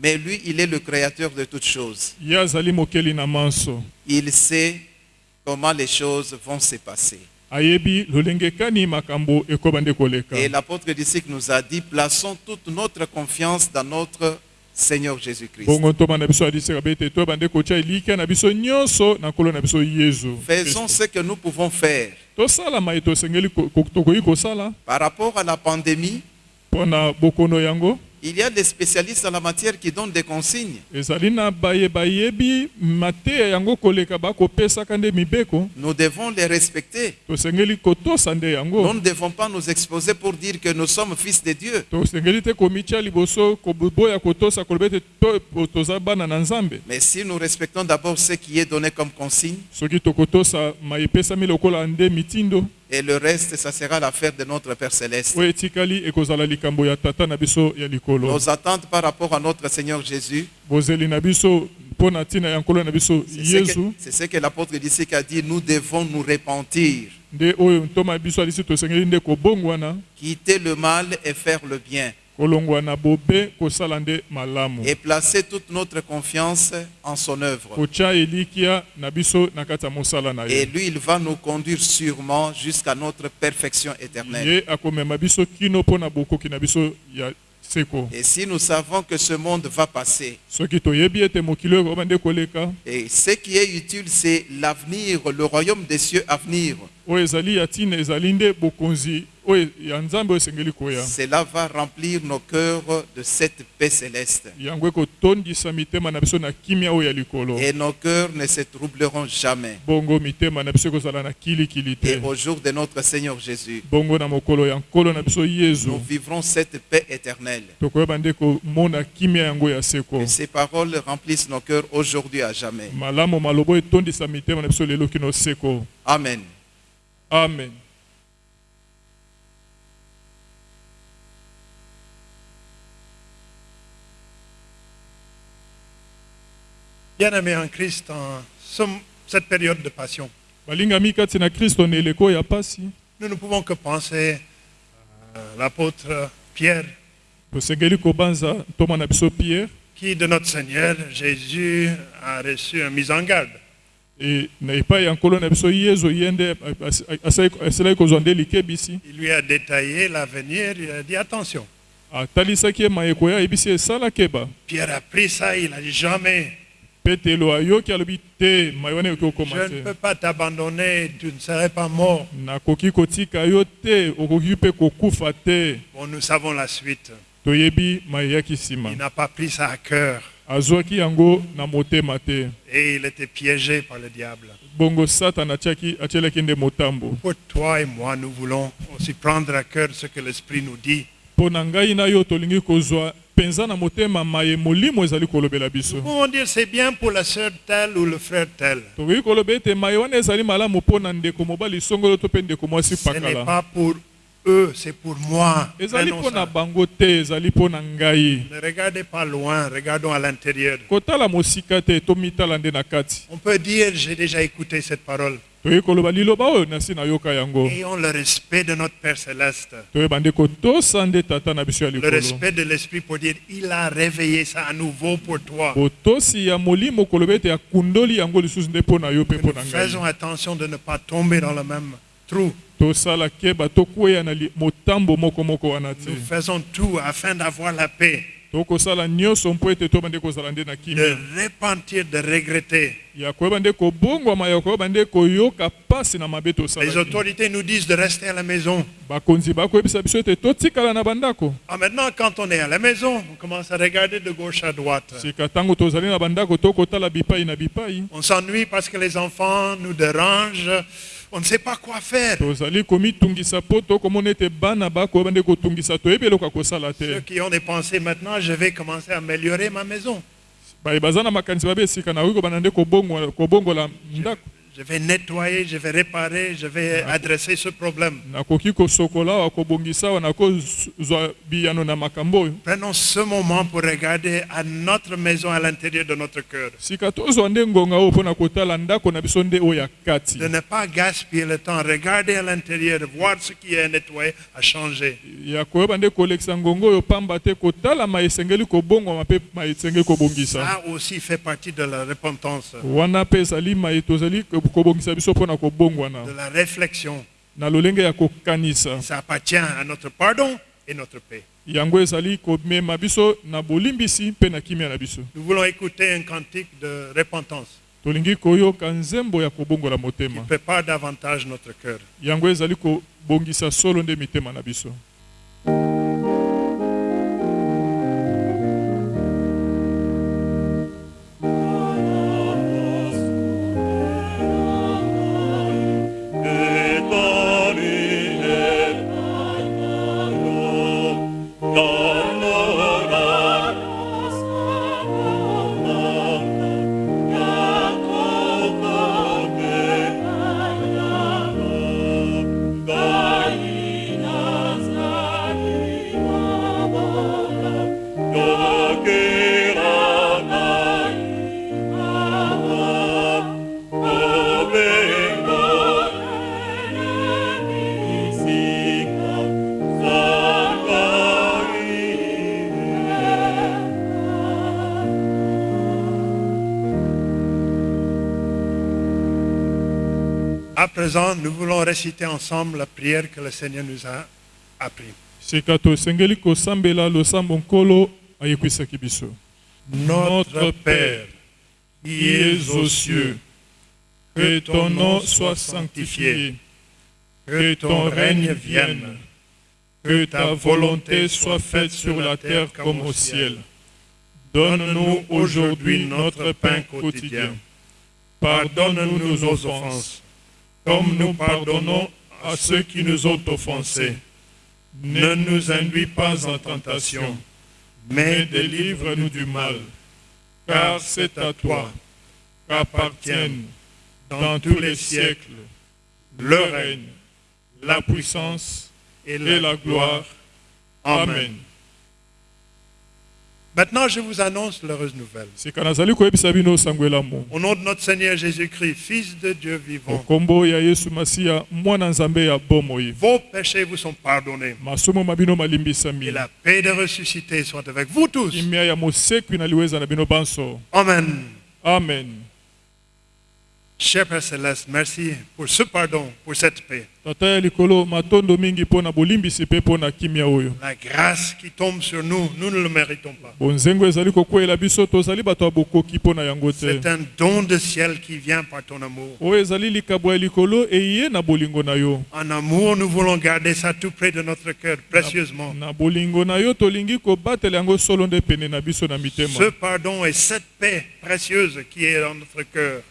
S4: Mais lui, il est le créateur de toutes choses. Il sait comment les choses vont se passer. Et l'apôtre d'ici nous a dit, plaçons toute notre confiance dans notre Seigneur Jésus-Christ. Faisons ce que nous pouvons faire par rapport à la pandémie. Il y a des spécialistes en la matière qui donnent des consignes. Nous devons les respecter. Nous ne devons pas nous exposer pour dire que nous sommes fils de Dieu. Mais si nous respectons d'abord ce qui est donné comme consigne, et le reste, ça sera l'affaire de notre Père Céleste.
S2: likolo.
S4: Nos attentes par rapport à notre Seigneur Jésus, c'est ce que, ce l'apôtre d'ici a dit, nous devons nous repentir, quitter le mal et faire le bien. Et placer toute notre confiance en son œuvre. Et lui, il va nous conduire sûrement jusqu'à notre perfection éternelle. Et si nous savons que ce monde va passer, et ce qui est utile, c'est l'avenir, le royaume des cieux à venir. Cela va remplir nos cœurs de cette paix céleste. Et nos cœurs ne se troubleront jamais. Et au jour de notre Seigneur Jésus, nous vivrons cette paix éternelle. Que ces paroles remplissent nos cœurs aujourd'hui à jamais.
S2: malamu maloba oyo etondisa mitema na biso lelo kino seko
S4: Amen.
S2: amen
S1: Bien-aimés en Christ, en ce- cette période de passion,
S2: na na
S1: nous ne pouvons que penser à l'apôtre Pierre,
S2: na
S1: qui de notre Seigneur Jésus a reçu une mise en garde.
S2: na na
S1: Il lui a détaillé l'avenir, il a dit attention. Pierre a pris ça, il a dit jamais, je ne peux pas t'abandonner, tu ne serais pas mort. Bon, nous savons la suite. Il n'a pas pris ça à cœur et il était piégé par le diable. Pour toi et moi, nous voulons aussi prendre à cœur ce que l'Esprit nous dit. Nous pouvons dire c'est bien pour la sœur telle ou le frère tel. Ce n'est pas pour eux, c'est pour moi. Ne regardez pas loin, regardons à l'intérieur. On peut dire, j'ai déjà écouté cette parole.
S2: yango
S1: Ayons le respect de notre Père Céleste. Le respect de l'Esprit pour dire, il a réveillé ça à nouveau pour toi. Que nous faisons attention de ne pas tomber dans le même trou. Nous faisons tout afin d'avoir la paix, de repentir, de regretter. Les autorités nous disent de rester à la maison. Ah, maintenant, quand on est à la maison, on commence à regarder de gauche à droite. On s'ennuie parce que les enfants nous dérangent. On ne sait pas quoi faire. Ceux qui ont des pensées maintenant, je vais commencer à améliorer ma maison. Je vais nettoyer, je vais réparer, je vais adresser ce problème. Prenons ce moment pour regarder à notre maison à l'intérieur de notre cœur. De ne pas gaspiller le temps. Regarder à l'intérieur, voir ce qui est nettoyé, à changer. Ça aussi fait partie de la repentance, de la réflexion. Ça appartient à notre pardon et notre paix. Nous voulons écouter un cantique de repentance qui prépare davantage notre cœur. Réciter ensemble la prière que le Seigneur nous a appris. Notre Père, qui es aux cieux,
S2: que ton nom soit sanctifié, que ton règne vienne, que ta volonté soit faite sur la terre comme au ciel. Donne-nous aujourd'hui notre pain quotidien. Pardonne-nous nos offenses, comme nous pardonnons à ceux qui nous ont offensés. Ne nous induis pas en tentation, mais délivre-nous du mal, car c'est à toi qu'appartiennent dans tous les siècles le règne, la puissance et la gloire. Amen.
S1: Maintenant, je vous annonce l'heureuse nouvelle. Au nom de notre Seigneur Jésus-Christ, Fils de Dieu vivant, vos péchés vous sont pardonnés. Et la paix de ressuscité soit avec vous tous. Amen.
S2: amen
S1: Cher Père Céleste, merci pour ce pardon, pour cette paix. La grâce qui tombe sur nous, nous ne le méritons pas. C'est un don de ciel qui vient par ton amour. En amour, nous voulons garder ça tout près de notre cœur, précieusement. Ce pardon et cette paix précieuse qui est dans notre cœur,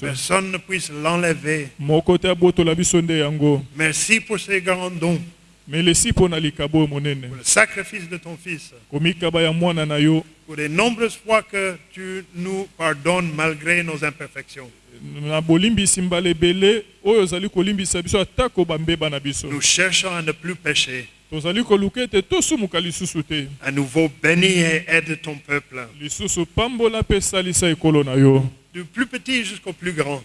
S1: personne ne puisse l'enlever. Merci pour ces grands dons, pour le sacrifice de ton Fils, pour les nombreuses fois que tu nous pardonnes malgré nos imperfections. Nous cherchons à ne plus pécher. À nouveau, bénis et aide ton peuple, du plus petit jusqu'au plus grand.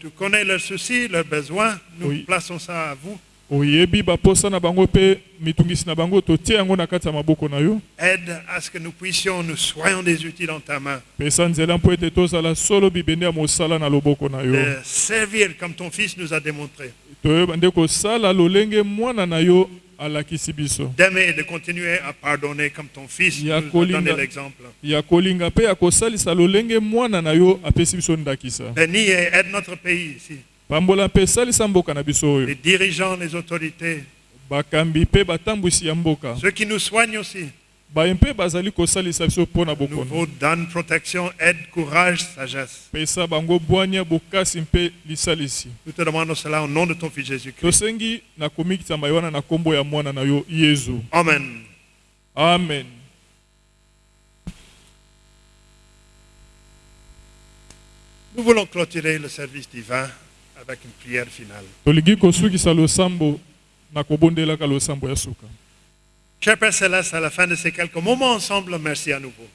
S1: Tu connais leurs soucis, leurs besoins. Nous
S2: Oui.
S1: plaçons ça à vous.
S2: oyebi baposa na bango mpe mitungisi na bango totie yango na kati ya maboko na yo
S1: Aide à ce que nous puissions, nous soyons des outils dans ta main,
S2: pesa nzela mpo ete tozala solo bibende ya mosala na loboko na yo
S1: de servir comme ton Fils nous a démontré,
S2: toyeba nde kosala lolenge mwana na yo alakisi biso
S1: d'aimer et de continuer à pardonner comme ton Fils
S2: Ya kolinga.
S1: donné l'exemple.
S2: ya kolinga mpe ya kosalisa lolenge mwana na yo apesi biso ndakisa
S1: Bénis et aide notre pays ici,
S2: pambola mpe salisa mboka na biso
S1: les dirigeants, les autorités,
S2: bakambi mpe batambwisi ya mboka
S1: ceux qui nous soignent aussi.
S2: Baye mpe bazali kosalisa biso mpo na
S1: Nous
S2: bokono
S1: vous donne protection, aide, courage, sagesse.
S2: pesa bango bwania bokasi mpe lisalisi
S1: Nous te demandons cela au nom de ton Fils
S2: tosengi na wana na nkombo ya mwana na yo yezu
S1: Amen.
S2: amen
S1: Nous voulons clôturer le service divin avec une prière finale.
S2: tolingi kosukisa losambo na kobondelaka losambo ya suka
S1: Cher Père Céleste, à la fin de ces quelques moments ensemble, merci à nouveau.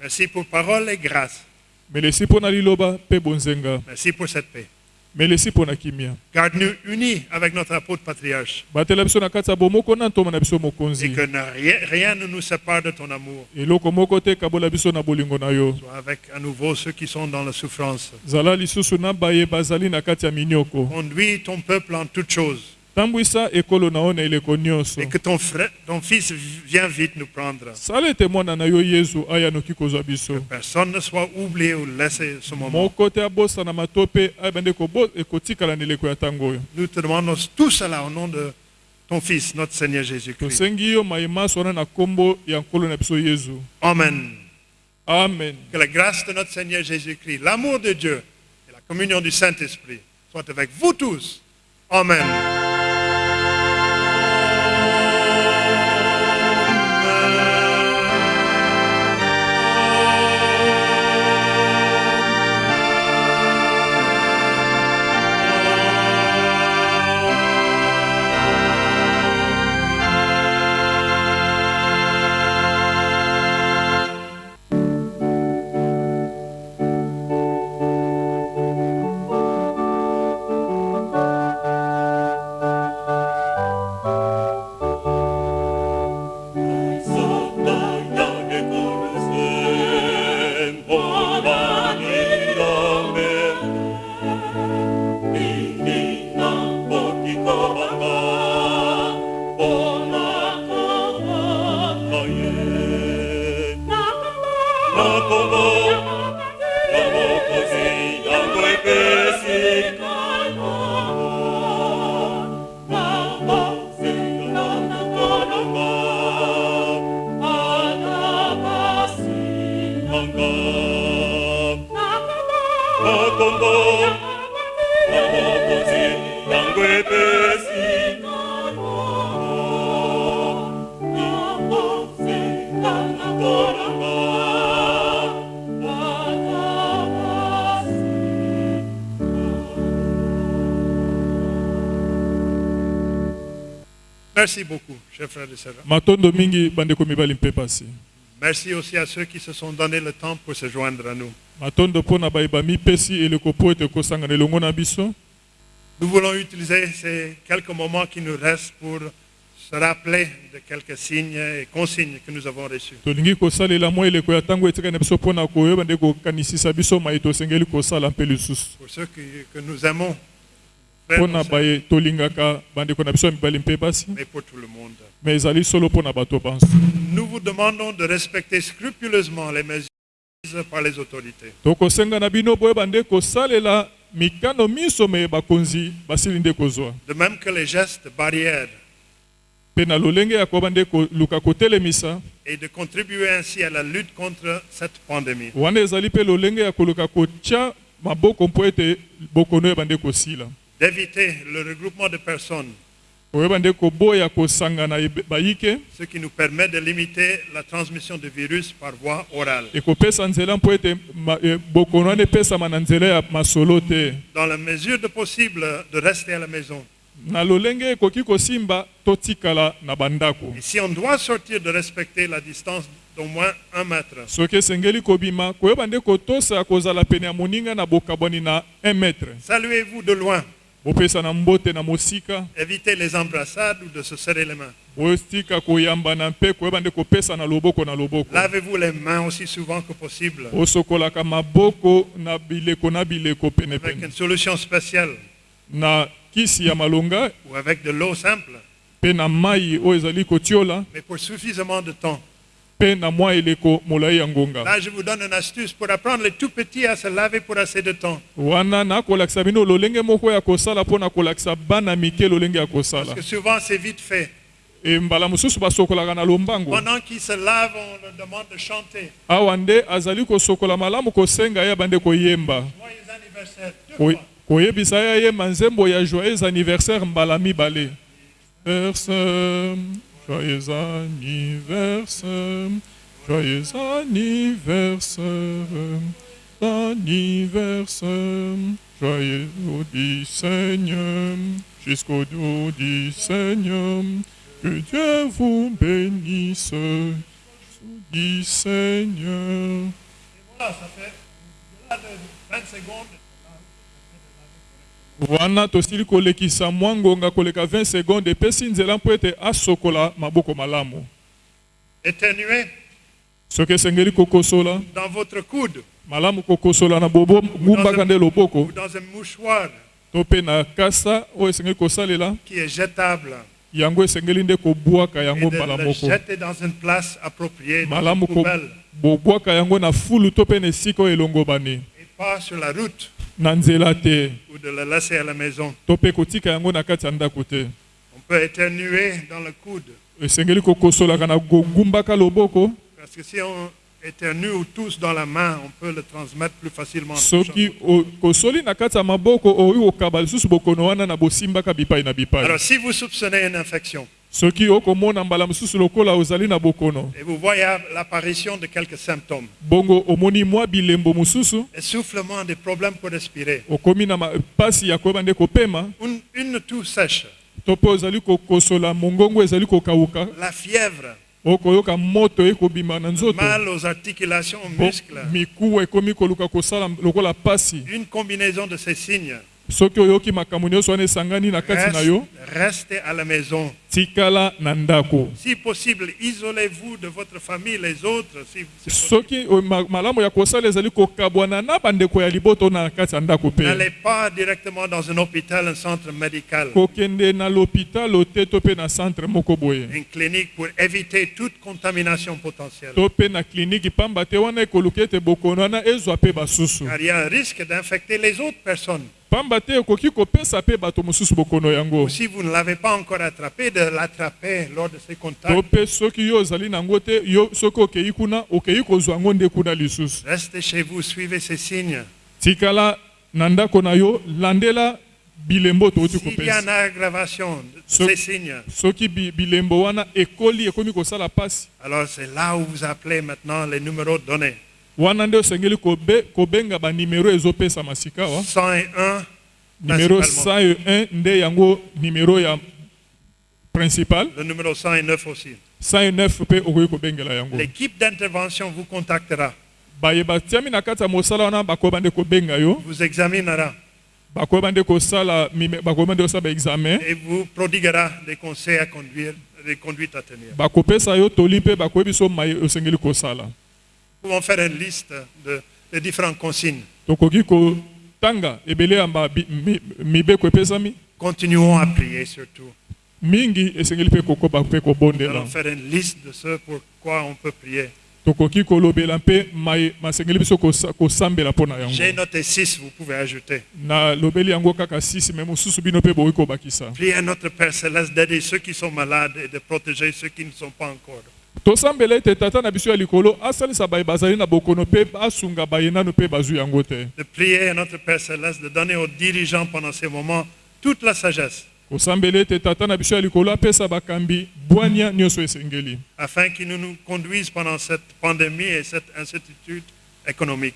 S1: Merci pour parole et grâce. Merci pour cette paix. Garde-nous unis avec notre apôtre patriarche et que rien, rien ne nous sépare de ton amour. Sois avec à nouveau ceux qui sont dans la souffrance. Conduis ton peuple en toutes choses et que ton, frère, ton fils vienne vite nous prendre.
S2: biso
S1: Personne ne soit oublié ou laissé ce moment. Nous te demandons tout cela au nom de ton Fils, notre Seigneur Jésus-Christ. Amen.
S2: amen
S1: Que la grâce de notre Seigneur Jésus-Christ, l'amour de Dieu et la communion du Saint-Esprit soient avec vous tous. Amen. Merci beaucoup, chers frères et sœurs. Merci aussi à ceux qui se sont donné le temps pour se joindre à nous. Nous voulons utiliser ces quelques moments qui nous restent pour se rappeler de quelques signes et consignes que nous avons reçus. Pour ceux que, que nous aimons,
S2: mpona
S1: nos sœurs,
S2: baye tolingaka bandeko na biso ya mibali mpe basi.
S1: Mais pour tout le monde.
S2: me ezali solo mpona bato banso
S1: Nous vous demandons de respecter scrupuleusement les mesures prises par les autorités.
S2: tokosenga na bino boyeba nde kosalela mikano miso me bakonzi basili nde kozwa
S1: De même que les gestes barrières.
S2: Mpe na lolenge ya koyeba nde koluka kotelemisa.
S1: Et de contribuer ainsi à la lutte contre cette pandémie.
S2: wana ezali mpe lolenge ya koluka kotya maboko mpo ete bokono oyeba nde kosila
S1: D'éviter le regroupement de personnes, ce qui nous permet de limiter la transmission du virus par voie orale.
S2: e, masolo te
S1: Dans la mesure de possible, de rester à la maison. Et si on doit sortir, de respecter la distance d'au moins un mètre.
S2: soki esengeli kobima koyeba nde kotosa kozala pene ya moninga na bokabwani na 1 metre
S1: Saluez-vous de loin. Évitez les embrassades ou de se serrer les mains. Lavez-vous les mains aussi souvent que possible. Avec une solution spéciale. Ou avec de l'eau simple, mais pour suffisamment de temps. Là, je vous donne une astuce pour apprendre les tout petits à se laver pour assez de temps. Parce que souvent, c'est vite fait.
S2: e
S1: Pendant qu'ils se lavent, on leur demande de chanter.
S2: awa nde azali kosokola malamu kosenga ye bande koyemba
S1: Joyeux anniversaire. Deux
S2: Ko-
S1: fois.
S2: koyebisa ye ayemba nzembo ya joyeux anniversaire mbala mibale Verse, joyeux anniversaire joyeux anniversaire anniversaire joyeux du Seigneur jusqu'au jour du Seigneur que Dieu vous bénisse du Seigneur
S1: Voilà, ça fait au-delà de 20 secondes.
S2: Wana tosili kolekisa mwa ngonga koleka 20 seconde epesi nzela mpo ete asokola maboko malamu.
S1: Éternuez
S2: soki esengeli kokosola
S1: dans votre coude.
S2: malamu kokosola na bobo ngumbaka nde loboko.
S1: ou dans un mouchoir.
S2: To mpe na kasa oyo esengeli kosalela
S1: qui est jetable.
S2: yango esengeli nde kobwaka
S1: et
S2: yango
S1: de
S2: mbala
S1: le
S2: moko.
S1: jeter dans une place appropriée, dans
S2: malamu
S1: une
S2: ko-
S1: poubelle.
S2: bobwaka yango na fulu to mpe na esika oyo elongobani.
S1: Et pas sur la route
S2: na nzela te.
S1: Ou de le laisser à la maison.
S2: to mpe kotika yango na kati ya ndako te.
S1: On peut éternuer dans le coude.
S2: Esengeli kokosolaka na kogumbaka loboko.
S1: Parce que si on éternue ou tousse dans la main, on peut le transmettre plus facilement. Alors si vous soupçonnez une infection
S2: soki okomona mbala mosusu lokola ozali na bokono
S1: et vous voyez l'apparition de quelques symptômes,
S2: bongo omoni mwa bilembo mosusu
S1: essoufflement, des problèmes pour respirer,
S2: okomi na ma- pasi ya koyeba nde kopema
S1: une, une toux sèche,
S2: to mpe ozali kokosola mongongo ezali kokauka
S1: la fièvre,
S2: okoyoka moto ekobima na nzoto.
S1: Mal aux articulations, aux muscles,
S2: mikuwa ekomi koluka kosala lokola pasi.
S1: Une combinaison de ces signes
S2: soki oyoki makambo nyonso wana esangani na kati na
S1: Reste-
S2: yo
S1: restez à la maison.
S2: tikala na ndako
S1: Si possible, isolez-vous de votre famille, les autres. Si, si possible.
S2: soki o- ma- malamu ya kosala ezali kokabwana na bandeko ya liboto na kati ya ndako mpe
S1: N'allez pas directement dans un hôpital, un centre médical,
S2: kokende na l'hôpital te to mpe na centre moko boye
S1: une clinique pour éviter toute contamination potentielle.
S2: to mpe na kliniki pamba te wana ekoluki ete bokono wana ezwa mpe basusu
S1: Car il y a un risque d'infecter les autres personnes. Si vous ne l'avez pas encore attrapé, de l'attraper lors de ces contacts. Restez chez vous, suivez ces signes.
S2: tikala na ndako na yo landela bilembo
S1: S'il y a une aggravation de ces signes,
S2: soki bi- bilembo wana ekoli ekomi kosala pasi
S1: alors c'est là où vous appelez maintenant les numéros donnés.
S2: Wana nde osengeli kobe, kobenga banimero ezopesama sika wa
S1: 101,
S2: nimero
S1: principalement.
S2: 101 nde yango nimero ya principal?
S1: Le numéro 109 aussi.
S2: 109 mpe okoki kobengela yango.
S1: L'équipe d'intervention vous contactera,
S2: baye batiami na kati ya mosala wana bakoyeba nde kobenga yo.
S1: Vous examinera.
S2: Bakoyeba nde kosala bakoyeba nde kosala baexamen
S1: et vous prodiguera des conseils à conduire, des conduites à tenir.
S2: bakopesa yo toli mpe bakoyebi so mai osengeli kosala
S1: pouvons faire une liste de, de différentes consignes. Continuons à prier surtout. Nous allons faire une liste de ce pour quoi on peut prier. J'ai noté 6, vous pouvez ajouter. Priez à notre Père Céleste d'aider ceux qui sont malades et de protéger ceux qui ne sont pas encore.
S2: Tosambela ete tata na biso ya likolo asalisa baye bazali na bokono mpe asunga baye nanu mpe bazwi yango te.
S1: De prier à notre Père Céleste de donner aux dirigeants pendant ces moments toute la sagesse.
S2: Kosambela ete tata na biso ya likolo apesa bakambi bwania nyonso esengeli.
S1: Afin qu'ils nous, nous conduisent pendant cette pandémie et cette incertitude économique.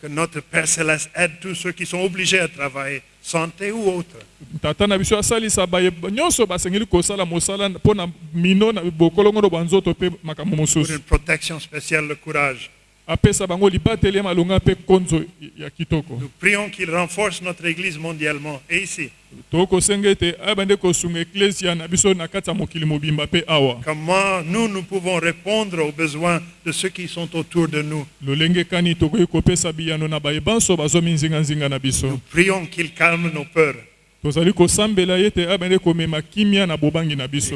S1: Que notre Père Céleste aide tous ceux qui sont obligés à travailler, santé ou autre.
S2: tata na biso asalisa baye nyonso basengeli kosala mosala mpo na mino na bokolongono bwa nzoto mpe makambo mosusu
S1: protection spéciale, le courage. Nous prions qu'il renforce notre Église mondialement et ici. Comment nous, nous pouvons répondre aux besoins de ceux qui sont autour de nous. Nous prions qu'il calme nos peurs.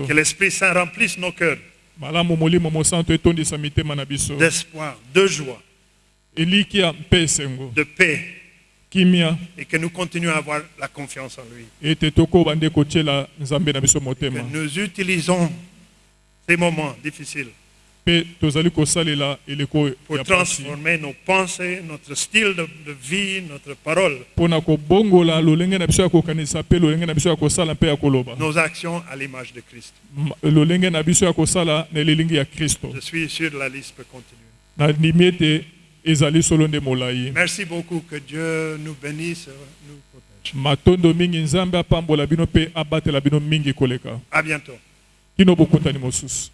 S1: Que l'Esprit Saint remplisse nos cœurs d'espoir, de joie, de paix et que nous continuons à avoir la confiance en lui. Que nous utilisons ces moments difficiles pour transformer nos pensées, notre style de, de vie, notre parole, nos actions à l'image de Christ. Je suis sûr la liste peut continuer. Merci beaucoup. Que Dieu nous bénisse, nous protège.
S2: matondo mingi nzambe apambola bino mpe abatela bino mingi koleka
S1: À bientôt.
S2: kino bokutani mosusu